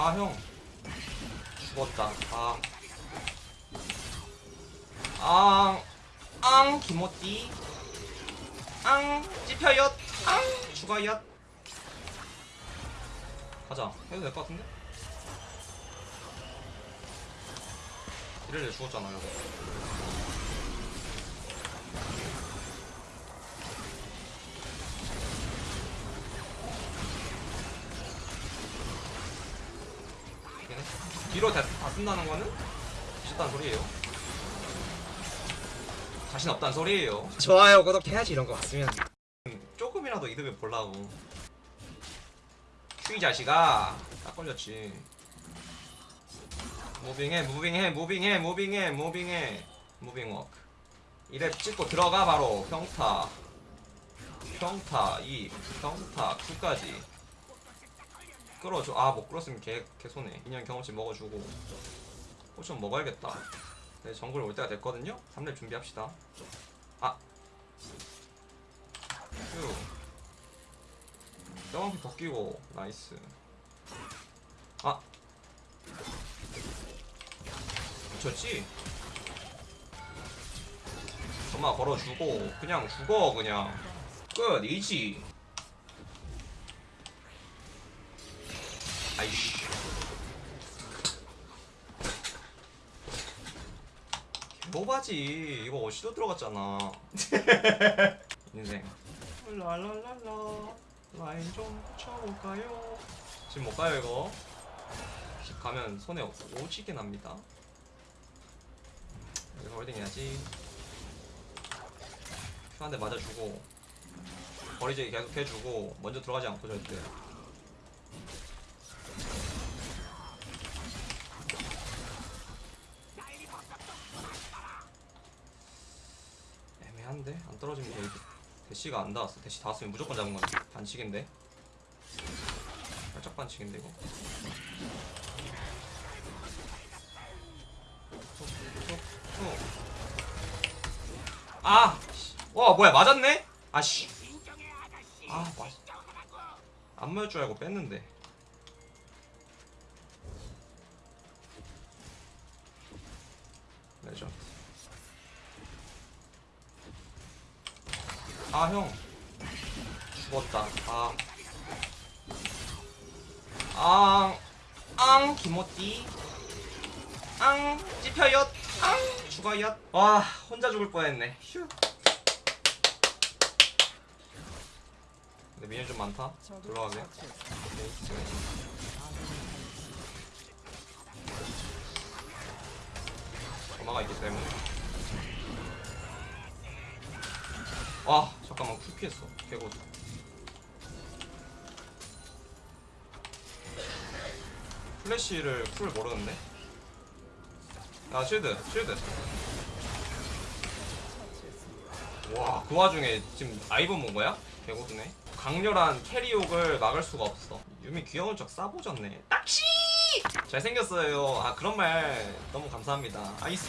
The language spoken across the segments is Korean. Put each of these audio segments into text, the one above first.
아 형 죽었다 아 앙, 앙, 김호띠. 앙, 찝혀요. 앙, 죽어요. 가자. 해도 될 것 같은데? 이럴래 죽었잖아, 이 뒤로 다, 다 쓴다는 거는 미쳤다는 소리예요. 자신 없다는 소리예요. 좋아요 구독해야지 이런 거 봤으면 음, 조금이라도 이득을 보려고. QE 자식아, 딱 걸렸지. 무빙해, 무빙해, 무빙해, 무빙해, 무빙해, 무빙워크. 2렙 찍고 들어가 바로 평타, 평타, E, 평타, Q까지. 끌어줘. 아, 못 끌었으면 개, 개 손해. minion 경험치 먹어주고. 포션 먹어야겠다. 네, 정글 올 때가 됐거든요? 3렙 준비합시다. 아. 휴. 점프 더 끼고, nice. 아. 미쳤지? 점화 걸어주고, 그냥 죽어, 그냥. 끝, 이지. 아이씨. 개보바지. 이거 어시도 들어갔잖아. 인생. 랄랄랄라. 라인 좀 쳐볼까요? 지금 못 가요 이거. 집 가면 손에 오지게 납니다. 여기서 holding 해야지. Q 한 대 맞아주고 거리재기 계속 해주고 먼저 들어가지 않고 절대 애매한데? 안 떨어지면 돼 대시가 안 닿았어 대시 닿았으면 무조건 잡은 건데 반칙인데 살짝 반칙인데 이거. 아! 씨. 와 뭐야 맞았네? 아씨 아 맞... 안 맞을 줄 알고 뺐는데 레전드 아 형 죽었다 아 앙, 앙, 김호띠. 앙, 찝혀요. 앙, 죽어요. 와, 혼자 죽을 뻔했네. 휴. 근데 minion 좀 많다. 들어가게. 오케이. 점화가 있기 때문에. 와, 잠깐만 Q를 피했어. 개고수. 플래시를 쿨 모르는데? 아 쉴드 쉴드 와 그 와중에 지금 아이번 본 거야? 개고드네 강렬한 캐리옥을 막을 수가 없어 유미 귀여운 척 싸보졌네 딱시! 잘생겼어요 아 그런 말 너무 감사합니다 아이스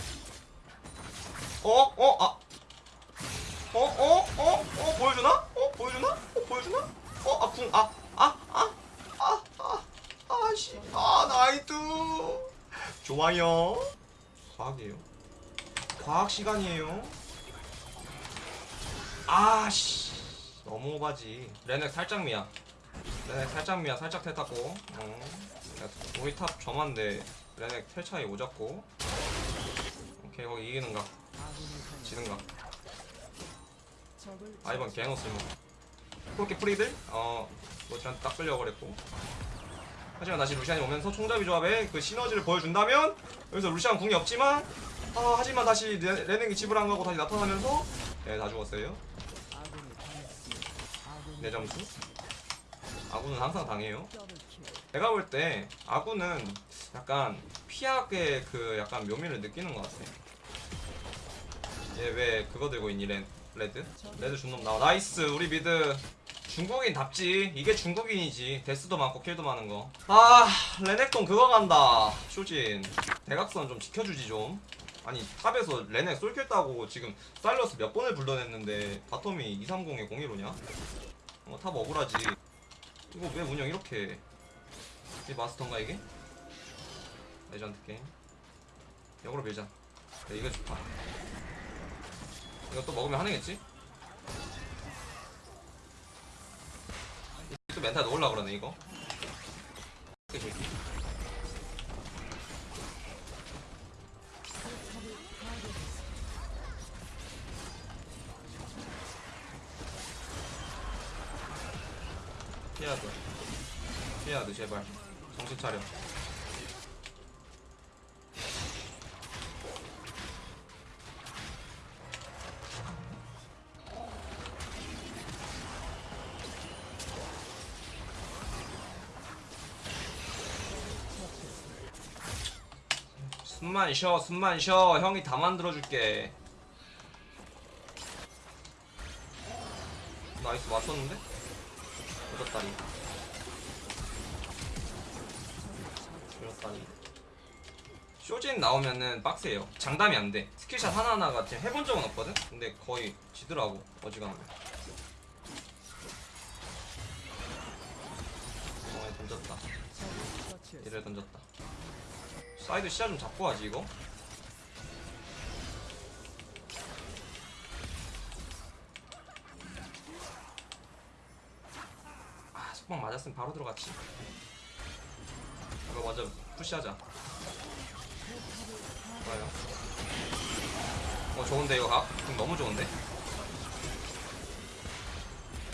어? 어? 아 어? 어? 어? 어? 보여주나? 어? 보여주나? 어? 보여주나? 어? 아 궁 아 아 아 아 아 아 씨 아 나이트 좋아요 과학이에요 과학 시간이에요 아 씨 너무 오바지 레넥 살짝 미야 레넥 살짝 미야 살짝 텔 탔고 어. 우리 탑 점한데 레넥 텔 차이 오졌고 오케이 거기 이기는가 지는가 아 이번 개노스모 그렇게 프리들 어 로시한테 딱 끌려버렸고. 하지만 다시 루시안이 오면서 총잡이 조합에 그 시너지를 보여준다면 여기서 루시안 궁이 없지만 아 하지만 다시 레, 레넥이 집을 안 가고 다시 나타나면서 네다 죽었어요. 내 점수. 아군은 항상 당해요. 내가 볼 때 아군은 약간 피하게 그 약간 묘미를 느끼는 것 같아 얘 왜 그거 들고 있니 레, 레드? 레드 준놈 나와. 나이스. 우리 미드. 중국인 답지. 이게 중국인이지. 데스도 많고 킬도 많은 거아 레넥돈 그거 간다. 쇼진. 대각선 좀 지켜주지 좀. 아니 탑에서 레넥 솔킬 따고 지금 사일러스 몇 번을 불러냈는데 바텀이 230에 01호냐? 어, 탑 억울하지. 이거 왜 운영 이렇게 해? 이 마스터인가 이게? 레전드 게임. 역으로 밀자. 네, 이거 좋다 이거 또 먹으면 하능했지? 또 멘탈 넣으려 그러네 이거. 피해야 돼 제발. 정신 차려 숨만 쉬어 숨만 쉬어. 형이 다 만들어줄게. nice 맞췄는데? 얻었다니. 얻었다니. 쇼진 나오면은 빡세요. 장담이 안돼. skill shot 하나하나가 지금 해본 적은 없거든? 근데 거의 지더라고 어지간하면. 어 던졌다. 이래 던졌다 사이드 시야 좀 잡고 하지 이거. 아 속박 맞았으면 바로 들어갔지. 이거 먼저 push하자. 좋아요. 어 좋은데 이거 각? 너무 좋은데?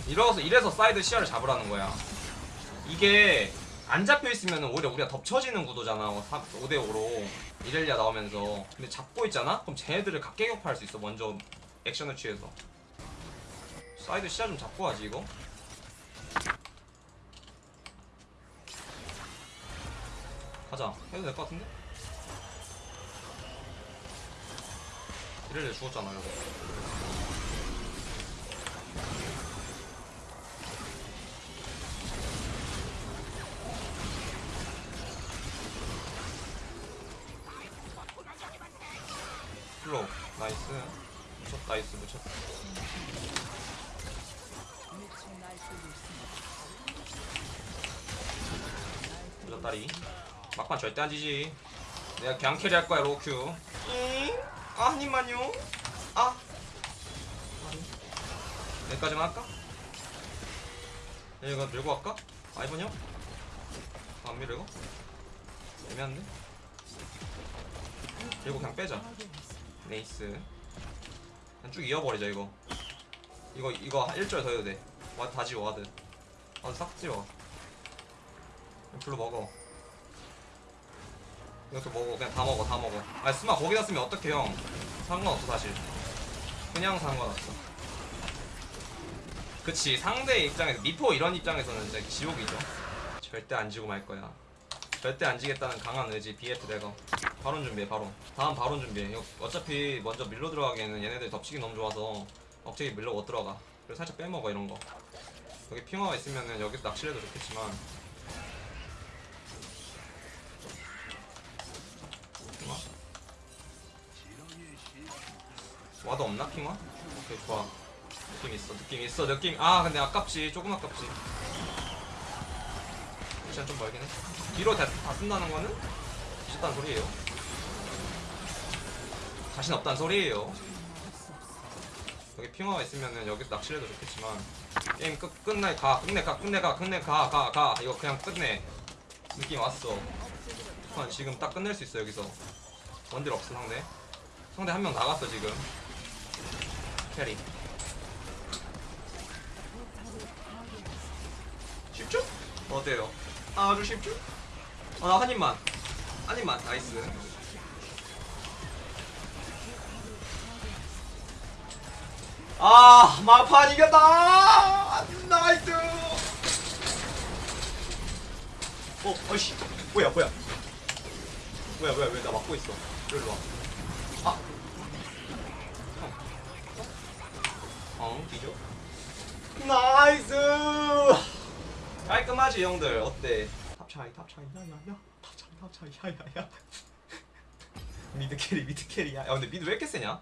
이래서 이래서 사이드 시야를 잡으라는 거야. 이게 안 잡혀 있으면 오히려 우리가 덮쳐지는 구도잖아. 5대5로 이렐리아 나오면서. 근데 잡고 있잖아? 그럼 쟤네들을 각계격파할 수 있어 먼저 액션을 취해서. 사이드 시야 좀 잡고 하지 이거. 가자. 해도 될 것 같은데? 이렐리아 죽었잖아 이거 플로우 나이스 묻혔다 나이스 묻혔다 묻혔다리 막판 절대 안 지지 내가 그냥 캐리 할 거야 로큐 잉? 아 한입만요 아 여기까지만 할까? 이거 밀고 갈까? 아이번 형? 안 밀어 이거? 애매한데? 밀고 그냥 빼자 nice. 그냥 쭉 이어버리자 이거. 이거 이거 1절 더 해도 돼. ward 다 지워 ward. ward 싹 지워. blue 먹어. 이것도 먹어. 그냥 다 먹어 다 먹어. 아 스마 거기다 쓰면 어떡해 형. 상관없어 사실. 그냥 상관없어. 그치 상대 입장에서 미포 이런 입장에서는 진짜 지옥이죠. 절대 안 지고 말 거야 절대 안 지겠다는 강한 의지 BF 대거 바론 준비해 바론 다음 바론 준비해. 어차피 먼저 밀로 들어가기에는 얘네들 덮치기 너무 좋아서 억제기 밀로 못 들어가. 그래서 살짝 빼먹어 이런 거. 여기 핑화가 있으면은 여기서 낚시를 해도 좋겠지만. 핑화? 와도 없나 핑화? 오케이 좋아. 느낌 있어 느낌 있어 느낌. 아 근데 아깝지. 조금 아깝지 시간 좀 멀긴 해. 뒤로 다, 다 쓴다는 거는 미쳤다는 소리예요. 자신 없다는 소리예요. 여기 핑화가 있으면은 여기서 낚시를 해도 좋겠지만 게임 끝, 끝내 가 끝내 가 끝내 가 끝내 가 가 가. 이거 그냥 끝내. 느낌 왔어. 한 지금 딱 끝낼 수 있어 여기서. 원딜 없어 상대. 상대 한 명 나갔어 지금. carry. 쉽죠? 어때요? 아주 쉽죠? 어, 나한 입만. 한 입만. nice. 아 마판 이겼다. nice. 어 어이씨. 뭐야 뭐야. 뭐야 뭐야. 왜 나 막고 있어? 일로 와아. 형. 어? 뒤져? nice 깔끔하지 형들. 어때? top 차이 top 차이. 야야야. top 차이 top 차이. 야야야. mid carry mid carry. 야, 야 근데 mid 왜 이렇게 세냐